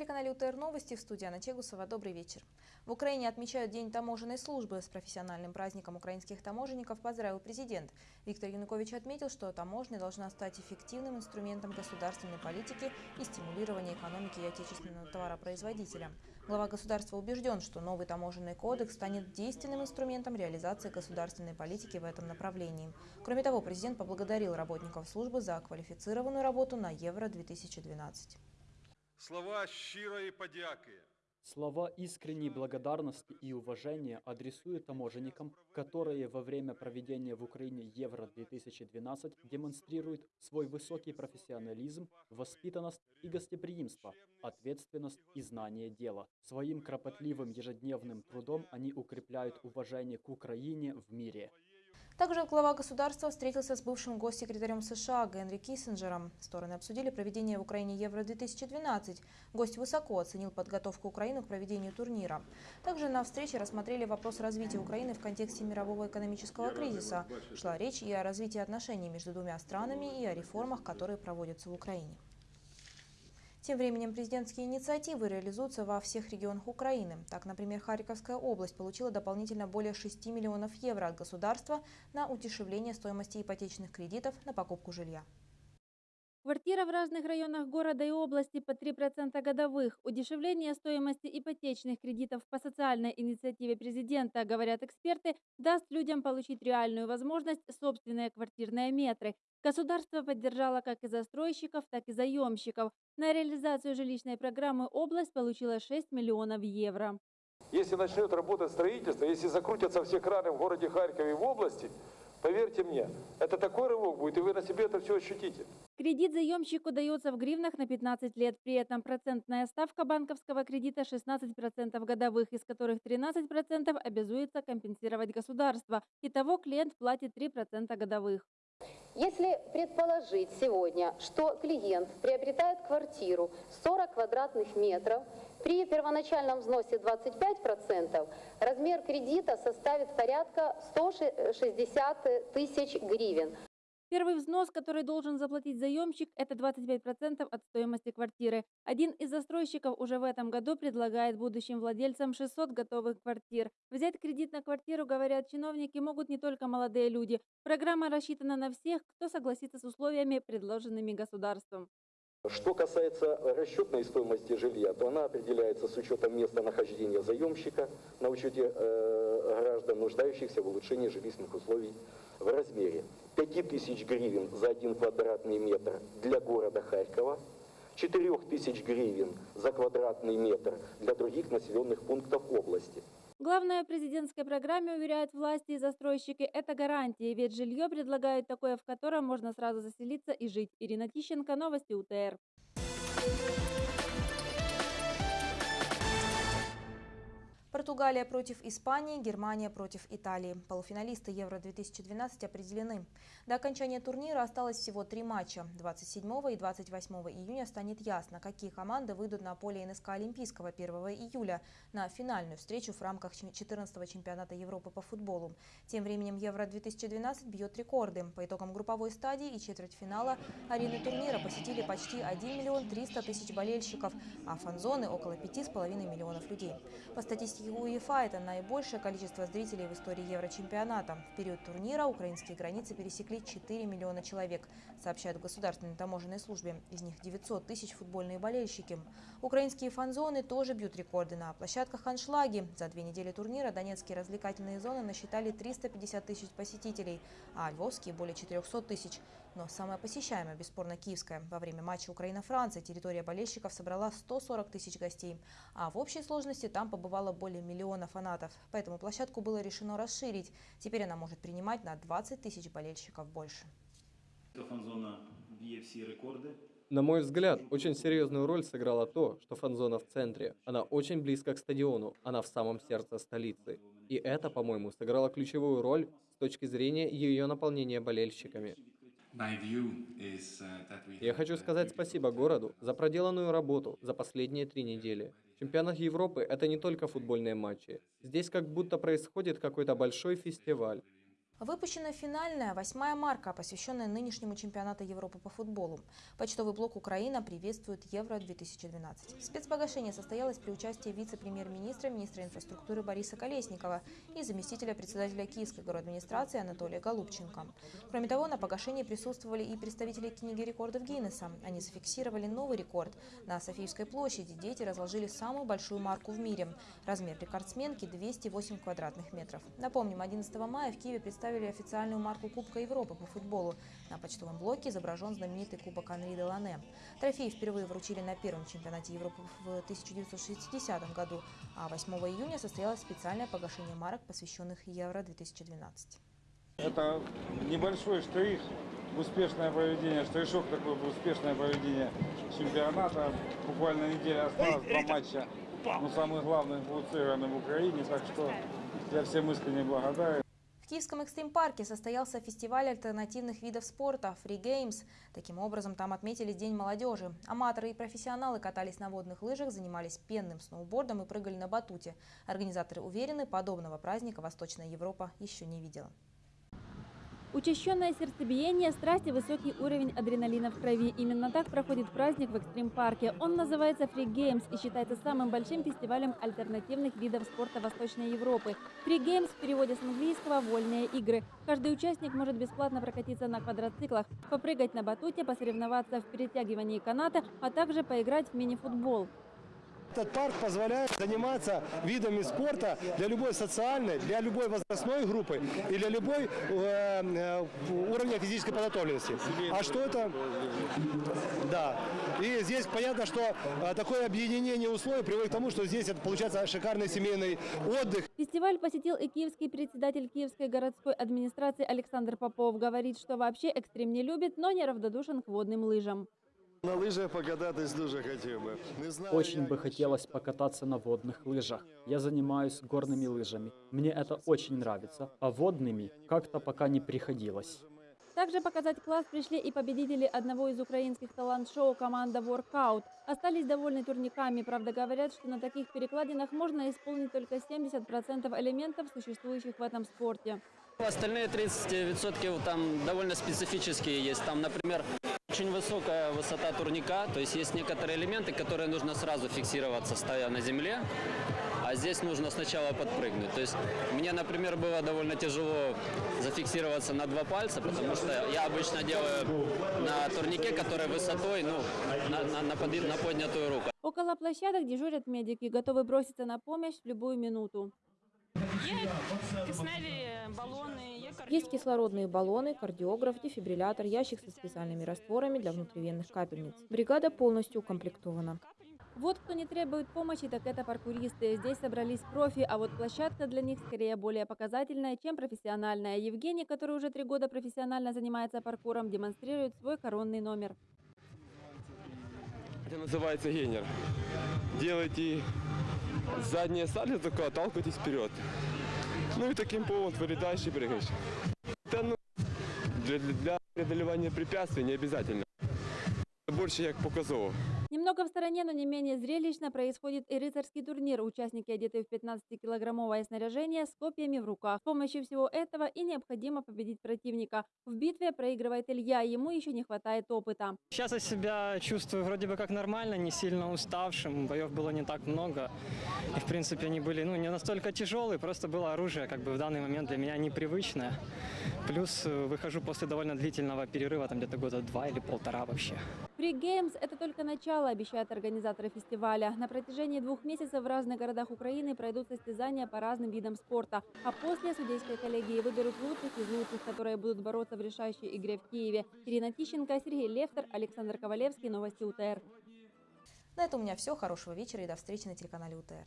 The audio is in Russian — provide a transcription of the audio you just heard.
На телеканале УТР Новости в студии Анна Чегусова. Добрый вечер. В Украине отмечают День таможенной службы. С профессиональным праздником украинских таможенников поздравил президент. Виктор Янукович отметил, что таможня должна стать эффективным инструментом государственной политики и стимулирования экономики и отечественного товаропроизводителя. Глава государства убежден, что новый таможенный кодекс станет действенным инструментом реализации государственной политики в этом направлении. Кроме того, президент поблагодарил работников службы за квалифицированную работу на Евро-2012. Слова щирої подяки. Слова искренней благодарности и уважения адресуют таможенникам, которые во время проведения в Украине Евро-2012 демонстрируют свой высокий профессионализм, воспитанность и гостеприимство, ответственность и знание дела. Своим кропотливым ежедневным трудом они укрепляют уважение к Украине в мире. Также глава государства встретился с бывшим госсекретарем США Генри Киссинджером. Стороны обсудили проведение в Украине Евро-2012. Гость высоко оценил подготовку Украины к проведению турнира. Также на встрече рассмотрели вопрос развития Украины в контексте мирового экономического кризиса. Шла речь и о развитии отношений между двумя странами, и о реформах, которые проводятся в Украине. Тем временем президентские инициативы реализуются во всех регионах Украины. Так, например, Харьковская область получила дополнительно более 6 миллионов евро от государства на удешевление стоимости ипотечных кредитов на покупку жилья. Квартира в разных районах города и области по 3% годовых. Удешевление стоимости ипотечных кредитов по социальной инициативе президента, говорят эксперты, даст людям получить реальную возможность собственные квартирные метры. Государство поддержало как и застройщиков, так и заемщиков. На реализацию жилищной программы область получила 6 миллионов евро. Если начнет работать строительство, если закрутятся все краны в городе Харькове и в области, поверьте мне, это такой рывок будет, и вы на себе это все ощутите. Кредит заемщику дается в гривнах на 15 лет. При этом процентная ставка банковского кредита 16% годовых, из которых 13% обязуется компенсировать государство. Итого клиент платит 3% годовых. Если предположить сегодня, что клиент приобретает квартиру 40 квадратных метров, при первоначальном взносе 25% размер кредита составит порядка 160 тысяч гривен. Первый взнос, который должен заплатить заемщик, это 25% от стоимости квартиры. Один из застройщиков уже в этом году предлагает будущим владельцам 600 готовых квартир. Взять кредит на квартиру, говорят чиновники, могут не только молодые люди. Программа рассчитана на всех, кто согласится с условиями, предложенными государством. Что касается расчетной стоимости жилья, то она определяется с учетом места нахождения заемщика, на учете э, граждан, нуждающихся в улучшении жилищных условий в размере 5000 гривен за один квадратный метр для города Харькова, 4000 гривен за квадратный метр для других населенных пунктов области. Главное в президентской программе, уверяют власти и застройщики, это гарантии, ведь жилье предлагают такое, в котором можно сразу заселиться и жить. Ирина Тищенко, новости УТР. Португалия против Испании, Германия против Италии. Полуфиналисты Евро-2012 определены. До окончания турнира осталось всего три матча. 27 и 28 июня станет ясно, какие команды выйдут на поле НСК Олимпийского 1 июля на финальную встречу в рамках 14-го чемпионата Европы по футболу. Тем временем Евро-2012 бьет рекорды. По итогам групповой стадии и четвертьфинала арены турнира посетили почти 1 миллион 300 тысяч болельщиков, а фан-зоны около 5,5 миллионов людей. По статистике статистике УЕФА это наибольшее количество зрителей в истории Еврочемпионата. В период турнира украинские границы пересекли 4 миллиона человек, сообщают в Государственной таможенной службе. Из них 900 тысяч футбольные болельщики. Украинские фан-зоны тоже бьют рекорды на площадках аншлаги. За две недели турнира донецкие развлекательные зоны насчитали 350 тысяч посетителей, а львовские – более 400 тысяч. Но самая посещаемая, бесспорно, киевская. Во время матча Украина-Франция территория болельщиков собрала 140 тысяч гостей, а в общей сложности там побывало более миллиона фанатов. Поэтому площадку было решено расширить. Теперь она может принимать на 20 тысяч болельщиков больше. Фан-зона бьет все рекорды. На мой взгляд, очень серьезную роль сыграло то, что фан-зона в центре. Она очень близко к стадиону, она в самом сердце столицы. И это, по-моему, сыграло ключевую роль с точки зрения ее наполнения болельщиками. Я хочу сказать спасибо городу за проделанную работу за последние три недели. Чемпионат Европы – это не только футбольные матчи. Здесь как будто происходит какой-то большой фестиваль. Выпущена финальная восьмая марка, посвященная нынешнему чемпионату Европы по футболу. Почтовый блок Украина приветствует Евро-2012. Спецпогашение состоялось при участии вице-премьер-министра, министра инфраструктуры Бориса Колесникова и заместителя председателя Киевской администрации Анатолия Голубченко. Кроме того, на погашении присутствовали и представители книги рекордов Гиннесса. Они зафиксировали новый рекорд. На Софийской площади дети разложили самую большую марку в мире. Размер рекордсменки – 208 квадратных метров. Напомним, 11 мая в Киеве представили официальную марку Кубка Европы по футболу. На почтовом блоке изображен знаменитый Кубок Анри де Лане. Трофей впервые вручили на первом чемпионате Европы в 1960 году, а 8 июня состоялось специальное погашение марок, посвященных Евро-2012. Это небольшой штрих, успешное проведение, штришок такой в успешное проведение чемпионата. Буквально неделя осталась, два матча. Но самые главные будут сыграны в Украине, так что я всем искренне благодарен. Киевском экстрим-парке состоялся фестиваль альтернативных видов спорта «Free Games». Таким образом, там отметили День молодежи. Аматоры и профессионалы катались на водных лыжах, занимались пенным сноубордом и прыгали на батуте. Организаторы уверены, подобного праздника Восточная Европа еще не видела. Учащенное сердцебиение, страсть и высокий уровень адреналина в крови. Именно так проходит праздник в экстрим-парке. Он называется Free Games и считается самым большим фестивалем альтернативных видов спорта Восточной Европы. Free Games в переводе с английского «вольные игры». Каждый участник может бесплатно прокатиться на квадроциклах, попрыгать на батуте, посоревноваться в перетягивании каната, а также поиграть в мини-футбол. Этот парк позволяет заниматься видами спорта для любой социальной, для любой возрастной группы и для любой э, э, уровня физической подготовленности. А что это? Да. И здесь понятно, что э, такое объединение условий приводит к тому, что здесь получается шикарный семейный отдых. Фестиваль посетил и киевский председатель Киевской городской администрации Александр Попов. Говорит, что вообще экстрим не любит, но не равнодушен к водным лыжам. На лыжах покататись дуже хотів би. Не знаю, Очень бы хотелось покататься на водных лыжах. Я занимаюсь горными лыжами. Мне это очень нравится. А водными как-то пока не приходилось. Также показать класс пришли и победители одного из украинских талант-шоу команда Workout. Остались довольны турниками, правда говорят, что на таких перекладинах можно исполнить только 70% элементов, существующих в этом спорте. Остальные 30% там довольно специфические есть. Там, например, очень высокая высота турника, то есть есть некоторые элементы, которые нужно сразу фиксироваться, стоя на земле, а здесь нужно сначала подпрыгнуть. То есть мне, например, было довольно тяжело зафиксироваться на два пальца, потому что я обычно делаю на турнике, который высотой, ну, на, на- на поди- на поднятую руку. Около площадок дежурят медики, готовы броситься на помощь в любую минуту. Є кисневі балони, є есть кислородные баллоны, кардиограф, дефибриллятор, ящик со специальными растворами для внутривенных капельниц. Бригада полностью укомплектована. Вот кто не требует помощи, так это паркуристы. Здесь собрались профи, а вот площадка для них скорее более показательная, чем профессиональная. Евгений, который уже три года профессионально занимается паркуром, демонстрирует свой коронный номер. Это называется генер. Делайте заднее сальто, только отталкивайтесь вперед. Ну и таким поводом вылетаешь и прыгаешь. Это ну, для, для преодолевания препятствий не обязательно. Больше як показово. Немного в стороне, но не менее зрелищно происходит и рыцарский турнир. Участники, одетые в 15-килограммовое снаряжение, с копьями в руках. С помощью всего этого и необходимо победить противника. В битве проигрывает Илья, ему еще не хватает опыта. Сейчас я себя чувствую вроде бы как нормально, не сильно уставшим. Боев было не так много. И, в принципе, они были ну, не настолько тяжелые, просто было оружие как бы в данный момент для меня непривычное. Плюс э, выхожу после довольно длительного перерыва, там где-то года два или полтора вообще. Free Games – это только начало, обещают организаторы фестиваля. На протяжении двух месяцев в разных городах Украины пройдут состязания по разным видам спорта. А после судейской коллегии выберут лучших из лучших, которые будут бороться в решающей игре в Киеве. Ирина Тищенко, Сергей Лефтер, Александр Ковалевский. Новости УТР. На этом у меня все. Хорошего вечера и до встречи на телеканале УТР.